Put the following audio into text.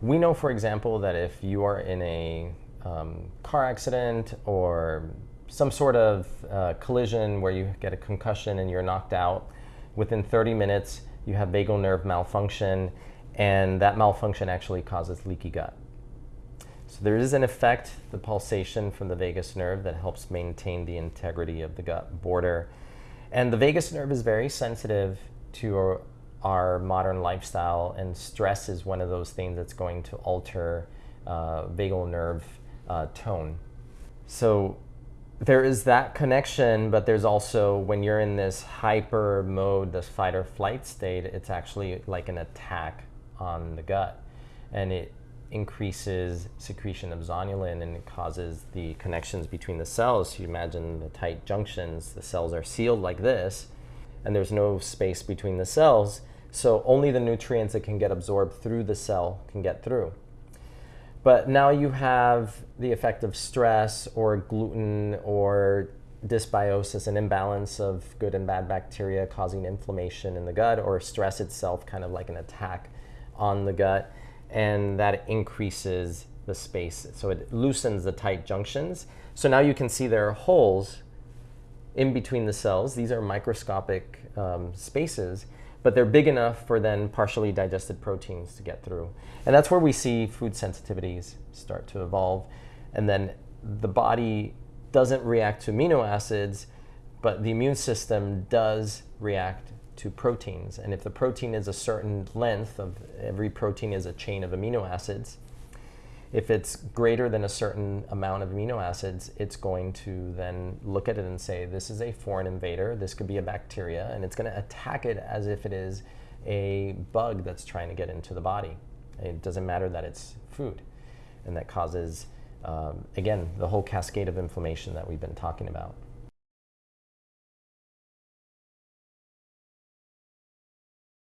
we know, for example, that if you are in a um, car accident or some sort of uh, collision where you get a concussion and you're knocked out, within 30 minutes you have vagal nerve malfunction, and that malfunction actually causes leaky gut. So there is an effect, the pulsation from the vagus nerve, that helps maintain the integrity of the gut border. And the vagus nerve is very sensitive to our, modern lifestyle, and stress is one of those things that's going to alter uh, vagal nerve uh, tone. So there is that connection, but there's also when you're in this hyper mode, this fight or flight state, it's actually like an attack on the gut. And it increases secretion of zonulin and it causes the connections between the cells. You imagine the tight junctions, the cells are sealed like this, and there's no space between the cells. So only the nutrients that can get absorbed through the cell can get through. But now you have the effect of stress or gluten or dysbiosis, an imbalance of good and bad bacteria causing inflammation in the gut, or stress itself, kind of like an attack on the gut, and that increases the space. So it loosens the tight junctions. So now you can see there are holes in between the cells. These are microscopic um, spaces but they're big enough for then partially digested proteins to get through. And that's where we see food sensitivities start to evolve. And then the body doesn't react to amino acids, but the immune system does react to proteins. And if the protein is a certain length of every protein is a chain of amino acids, if it's greater than a certain amount of amino acids, it's going to then look at it and say, this is a foreign invader, this could be a bacteria, and it's going to attack it as if it is a bug that's trying to get into the body. It doesn't matter that it's food. And that causes, um, again, the whole cascade of inflammation that we've been talking about.